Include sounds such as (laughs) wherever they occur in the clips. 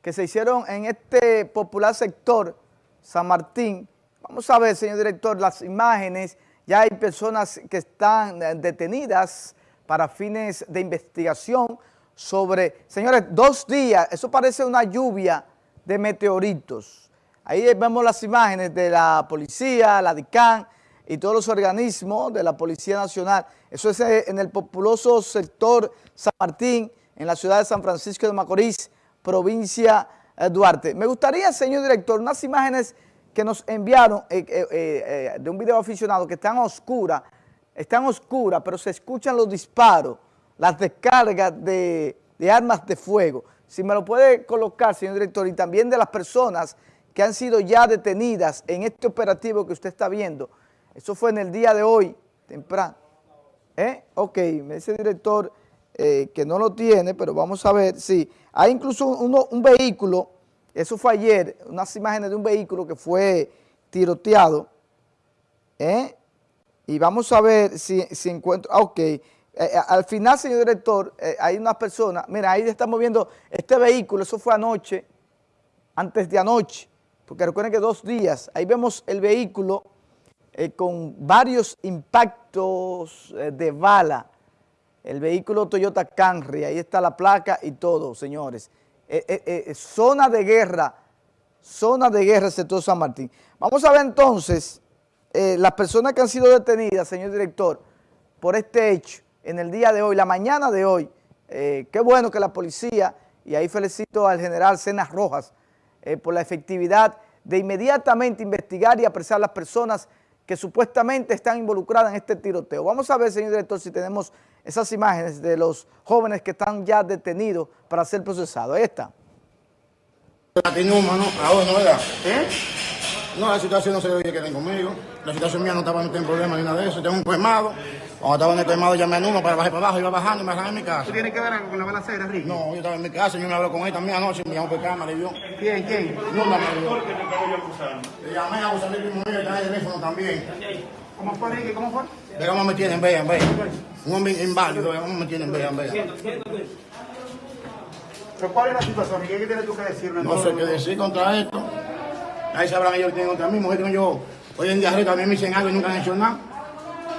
que se hicieron en este popular sector, San Martín. Vamos a ver, señor director, las imágenes. Ya hay personas que están eh, detenidas para fines de investigación sobre, señores, dos días, eso parece una lluvia de meteoritos. Ahí vemos las imágenes de la policía, la DICAN y todos los organismos de la Policía Nacional. Eso es eh, en el populoso sector San Martín, en la ciudad de San Francisco de Macorís, provincia de Duarte. Me gustaría, señor director, unas imágenes que nos enviaron eh, eh, de un video aficionado que están oscuras, están oscuras, pero se escuchan los disparos, las descargas de, armas de fuego. Si me lo puede colocar, señor director, y también de las personas que han sido ya detenidas en este operativo que usted está viendo. Eso fue en el día de hoy, temprano. ¿Eh? Ok, me dice el director eh, que no lo tiene, pero vamos a ver, sí. Hay incluso un vehículo, eso fue ayer, unas imágenes de un vehículo que fue tiroteado. ¿eh? Y vamos a ver si, si encuentro, ah, ok. Eh, al final, señor director, hay unas personas, mira, ahí estamos viendo este vehículo, eso fue anoche, antes de anoche, porque recuerden que dos días, ahí vemos el vehículo con varios impactos de bala, el vehículo Toyota Camry, ahí está la placa y todo, señores. Eh, eh, eh, zona de guerra, zona de guerra sector San Martín. Vamos a ver entonces las personas que han sido detenidas, señor director, por este hecho en el día de hoy, la mañana de hoy. qué bueno que la policía, y ahí felicito al general Cenas Rojas por la efectividad de inmediatamente investigar y apresar a las personas que supuestamente están involucradas en este tiroteo. Vamos a ver, señor director, si tenemos esas imágenes de los jóvenes que están ya detenidos para ser procesados. Ahí está. ¿Eh? No, la situación no se ve que queden conmigo. La situación mía no estaba en problema ni nada de eso. Tengo un colmado. Cuando estaba en el colmado llamé a Nuno para bajar para abajo, iba bajando y me arranqué en mi casa. ¿Tú tienes que ver algo con la balacera, Ricky? No, yo estaba en mi casa, yo me hablé con él también anoche, me llamó por cámara y vio. ¿Quién, quién? Nuno me vio. Le llamé a usar el mismo mío y el teléfono también. ¿Cómo fue, Ricky? ¿Cómo fue? Ve cómo me tienen, vean, vean. Un hombre inválido, me tienen, vean, vean. ¿Pero cuál es la situación? ¿Qué tienes tú que decirme? No sé qué decir contra esto. Ahí sabrán ellos que tienen contra mí. Mujer tengo yo hoy en día también me dicen algo y nunca han hecho nada.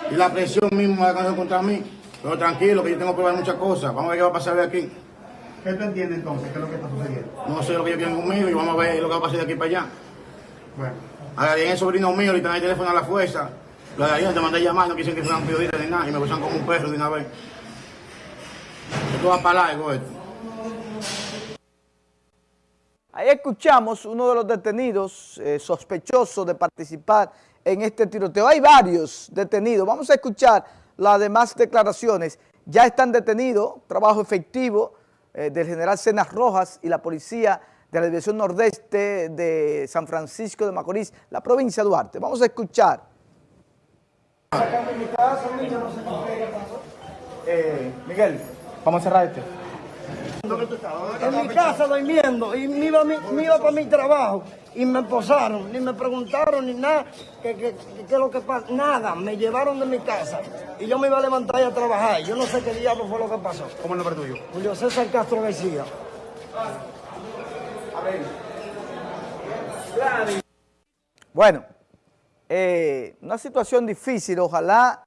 Y la presión mismo la contra mí. Pero tranquilo, que yo tengo que probar muchas cosas. Vamos a ver qué va a pasar de aquí. ¿Qué tú entiendes entonces? ¿Qué es lo que está sucediendo? No sé lo que ellos quieren conmigo y vamos a ver lo que va a pasar de aquí para allá. Bueno. Ahora viene el sobrino mío, ahorita en el teléfono a la fuerza. Los de te mandé llamar, no quisieron que fueran periodistas ni nada, y me usan como un perro de una vez. Esto va esto. Ahí escuchamos uno de los detenidos eh, sospechosos de participar en este tiroteo. Hay varios detenidos. Vamos a escuchar las demás declaraciones. Ya están detenidos, trabajo efectivo eh, del general Cenas Rojas y la policía de la División Nordeste de San Francisco de Macorís, la provincia de Duarte. Vamos a escuchar. Eh, Miguel, vamos a cerrar este. En mi casa durmiendo y me iba, me iba para mi trabajo y me posaron, ni me preguntaron ni nada, qué que, lo que pasa, nada, me llevaron de mi casa y yo me iba a levantar y a trabajar. Yo no sé qué diablo fue lo que pasó. ¿Cómo es el nombre tuyo? Julio César Castro García. Bueno, eh, una situación difícil, ojalá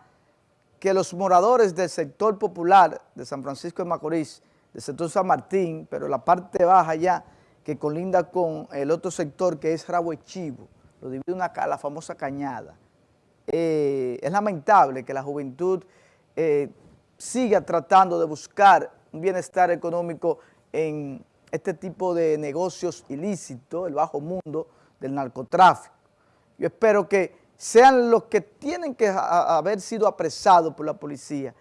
que los moradores del sector popular de San Francisco de Macorís, del sector San Martín, pero la parte baja ya, que colinda con el otro sector que es Rabo Chivo, lo divide una la famosa cañada. Eh, es lamentable que la juventud eh, siga tratando de buscar un bienestar económico en este tipo de negocios ilícitos, el bajo mundo del narcotráfico. Yo espero que sean los que tienen que haber sido apresados por la policía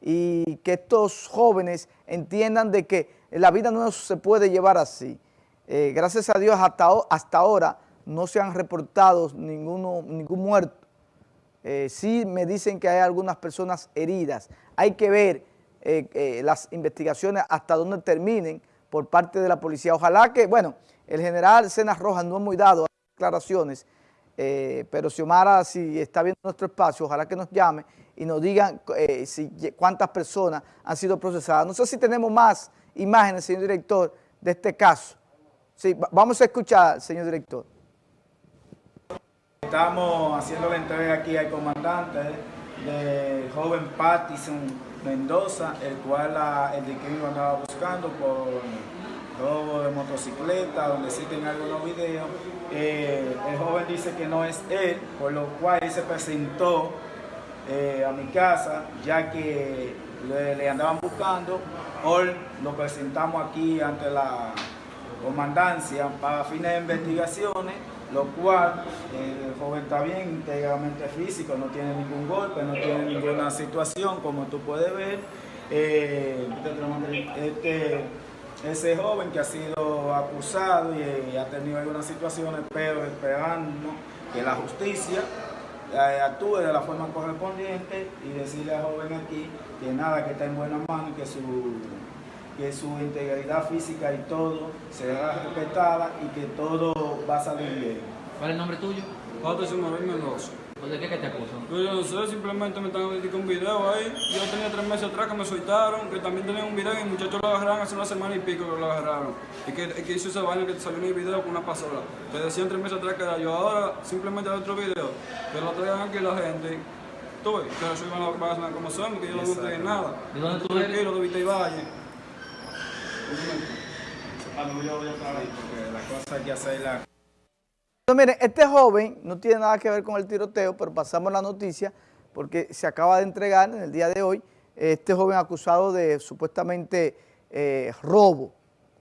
y que estos jóvenes entiendan de que la vida no se puede llevar así. Eh, gracias a Dios hasta, ahora no se han reportado ninguno, ningún muerto. Eh, sí me dicen que hay algunas personas heridas. Hay que ver eh, las investigaciones hasta dónde terminen por parte de la policía. Ojalá que, bueno, el general Cenas Rojas no es muy dado declaraciones, eh, pero Xiomara, si está viendo nuestro espacio, ojalá que nos llame y nos digan si, cuántas personas han sido procesadas. No sé si tenemos más imágenes, señor director, de este caso. Sí, va- vamos a escuchar, señor director. Estamos haciendo la entrega aquí al comandante del joven Pattison Mendoza, el cual la- el detenido andaba buscando por robo de motocicleta, donde existen algunos videos. Eh, el joven dice que no es él, por lo cual él se presentó eh, a mi casa, ya que le, le andaban buscando. Hoy lo presentamos aquí ante la comandancia para fines de investigaciones, lo cual eh, el joven está bien íntegramente físico, no tiene ningún golpe, no tiene ninguna situación, como tú puedes ver. Eh, este, ese joven que ha sido acusado y, eh, ha tenido algunas situaciones, pero esperando que la justicia eh, actúe de la forma correspondiente y decirle al joven aquí que nada, que está en buenas manos y que su, que su integridad física y todo será respetada y que todo va a salir bien. ¿Cuál es el nombre tuyo? Patterson Mabel Mendoza. ¿O ¿De qué que te acusan? Pues yo no sé, simplemente me están dedicando un video ahí. Yo tenía tres meses atrás que me soltaron, que también tenía un video y el muchacho lo agarraron hace una semana y pico que lo agarraron. Y que, que hizo ese baño que salió en el video con una pasola. Que decían tres meses atrás que era yo. Ahora simplemente hay otro video, que lo traigan aquí la gente. Tú ves, que a van a sonar como son, que yo no monté en nada. ¿De dónde tú eres? aquí, lo de Vita y Valle. Cuando yo voy a otra vez, porque la cosa hay que hacerla Entonces, miren, este joven no tiene nada que ver con el tiroteo, pero pasamos la noticia porque se acaba de entregar en el día de hoy este joven acusado de supuestamente eh, robo.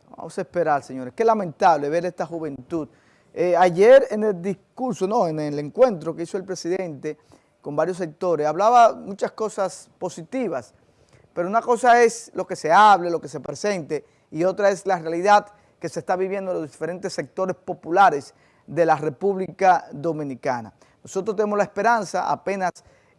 Vamos a esperar, señores. Qué lamentable ver esta juventud. Eh, ayer en el discurso, no, en el encuentro que hizo el presidente con varios sectores, hablaba muchas cosas positivas, pero una cosa es lo que se hable, lo que se presente, y otra es la realidad que se está viviendo en los diferentes sectores populares de la República Dominicana. Nosotros tenemos la esperanza, apenas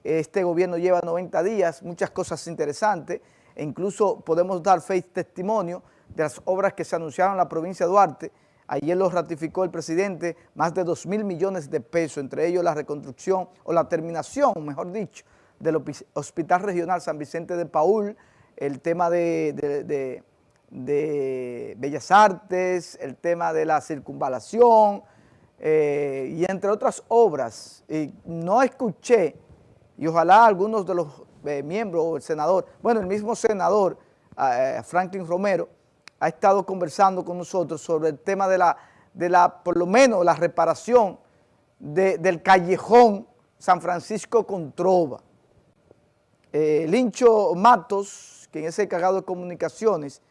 este gobierno lleva 90 días, muchas cosas interesantes, e incluso podemos dar fe y testimonio de las obras que se anunciaron en la provincia de Duarte. Ayer lo ratificó el presidente, más de 2 mil millones de pesos, entre ellos la reconstrucción o la terminación, mejor dicho, del Hospital Regional San Vicente de Paul, el tema de Bellas Artes, el tema de la circunvalación eh, y entre otras obras. Y no escuché, y ojalá algunos de los eh, miembros o el senador, bueno, el mismo senador, eh, Franklin Romero, ha estado conversando con nosotros sobre el tema de la, de la por lo menos la reparación de- del callejón San Francisco con Trova. Lincho Matos, quien es el encargado de comunicaciones,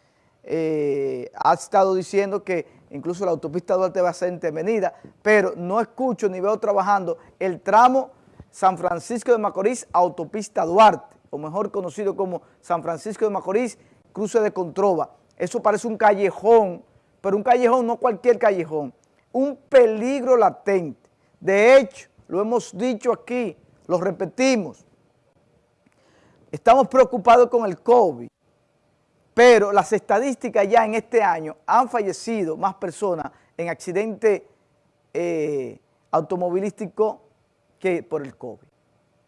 ha estado diciendo que incluso la autopista Duarte va a ser intervenida, pero no escucho ni veo trabajando el tramo San Francisco de Macorís, autopista Duarte, o mejor conocido como San Francisco de Macorís, cruce de Controva. Eso parece un callejón, pero un callejón no cualquier callejón, un peligro latente. De hecho, lo hemos dicho aquí, lo repetimos, estamos preocupados con el COVID, pero las estadísticas ya en este año han fallecido más personas en accidente eh, automovilístico que por el COVID.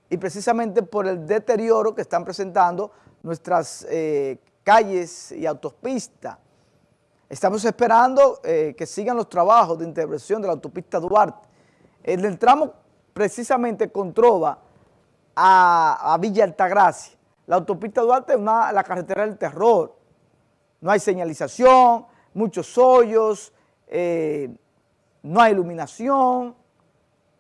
Y precisamente por el deterioro que están presentando nuestras eh, calles y autopistas. Estamos esperando eh, que sigan los trabajos de intervención de la autopista Duarte. En el tramo precisamente con Trova a, Villa Altagracia. La autopista Duarte es la carretera del terror. No hay señalización, muchos hoyos, eh, no hay iluminación.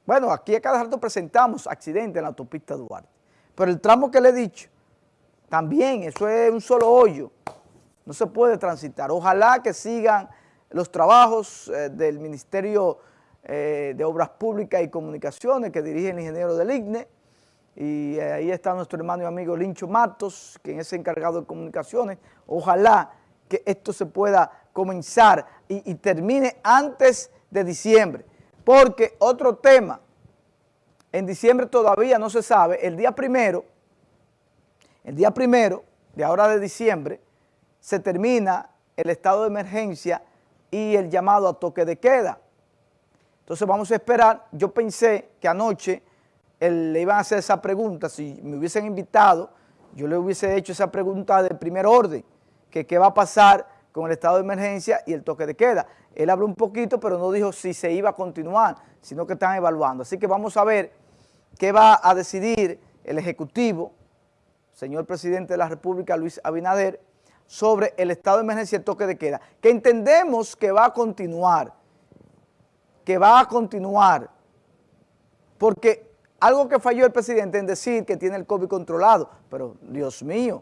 Bueno, aquí a cada rato presentamos accidentes en la autopista Duarte. Pero el tramo que le he dicho, también, eso es un solo hoyo. No se puede transitar. Ojalá que sigan los trabajos eh, del Ministerio eh, de Obras Públicas y Comunicaciones que dirige el ingeniero del IGNE. Y ahí está nuestro hermano y amigo Lincho Matos, quien es encargado de comunicaciones. Ojalá que esto se pueda comenzar y, termine antes de diciembre. Porque otro tema, en diciembre todavía no se sabe, el día primero, el día primero de ahora de diciembre, se termina el estado de emergencia y el llamado a toque de queda. Entonces vamos a esperar, yo pensé que anoche le iban a hacer esa pregunta, si me hubiesen invitado, yo le hubiese hecho esa pregunta de primer orden, que qué va a pasar con el estado de emergencia y el toque de queda. Él habló un poquito, pero no dijo si se iba a continuar, sino que están evaluando. Así que vamos a ver qué va a decidir el Ejecutivo, señor presidente de la República, Luis Abinader, sobre el estado de emergencia y el toque de queda, que entendemos que va a continuar, que va a continuar, porque algo que falló el presidente en decir que tiene el COVID controlado, pero Dios mío,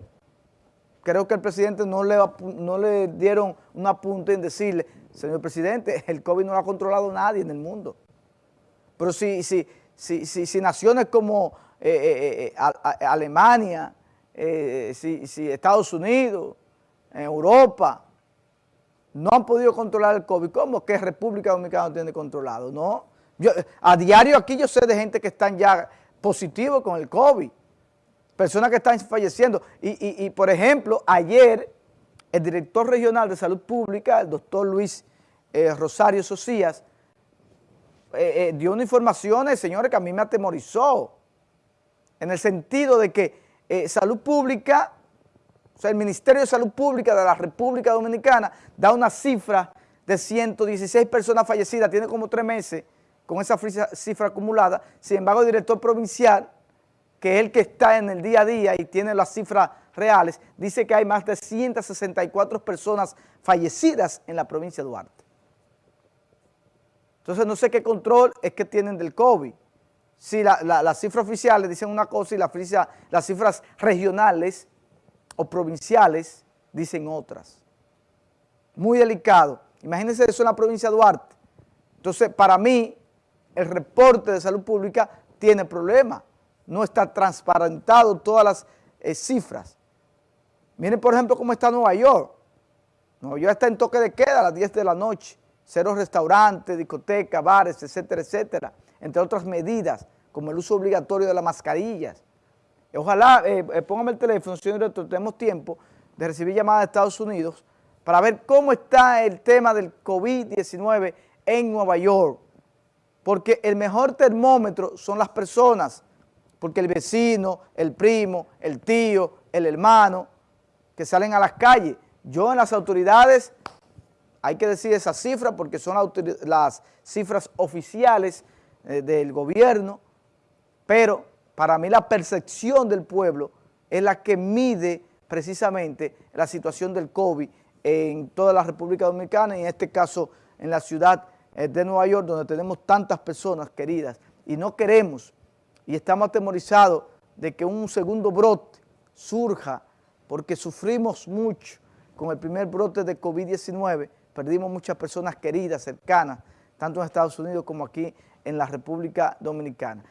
creo que el presidente no le, dieron un apunte en decirle, señor presidente, (laughs) el COVID no lo ha controlado nadie en el mundo. Pero si, si, si, si, naciones como eh, eh, eh, Alemania, si, Estados Unidos, Europa, no han podido controlar el COVID, ¿cómo que República Dominicana no tiene controlado? No, a diario aquí yo sé de gente que están ya positivos con el COVID, personas que están falleciendo. Y, por ejemplo, ayer el director regional de salud pública, el doctor Luis eh, Rosario Socias, eh, eh, dio una información, señores, que a mí me atemorizó, en el sentido de que salud pública, o sea, el Ministerio de Salud Pública de la República Dominicana da una cifra de 116 personas fallecidas, tiene como tres meses, con esa cifra acumulada. Sin embargo, el director provincial, que es el que está en el día a día y tiene las cifras reales, dice que hay más de 164 personas fallecidas en la provincia de Duarte. Entonces, no sé qué control es que tienen del COVID. Si las cifras oficiales dicen una cosa y las cifras regionales o provinciales dicen otras. Muy delicado. Imagínense eso en la provincia de Duarte. Entonces, para mí, el reporte de salud pública tiene problemas, no está transparentado todas las eh, cifras. Miren, por ejemplo, cómo está Nueva York. Nueva York está en toque de queda a las 10 de la noche, cero restaurantes, discotecas, bares, etcétera, etcétera, entre otras medidas, como el uso obligatorio de las mascarillas. Ojalá, eh, eh, póngame el teléfono, señor director, tenemos tiempo de recibir llamadas de Estados Unidos para ver cómo está el tema del COVID-19 en Nueva York porque el mejor termómetro son las personas, porque el vecino, el primo, el tío, el hermano, que salen a las calles. Yo en las autoridades, hay que decir esa cifra porque son las cifras oficiales eh, del gobierno, pero para mí la percepción del pueblo es la que mide precisamente la situación del COVID en toda la República Dominicana y en este caso en la ciudad de Nueva York, donde tenemos tantas personas queridas y no queremos y estamos atemorizados de que un segundo brote surja porque sufrimos mucho con el primer brote de COVID-19, perdimos muchas personas queridas, cercanas, tanto en Estados Unidos como aquí en la República Dominicana.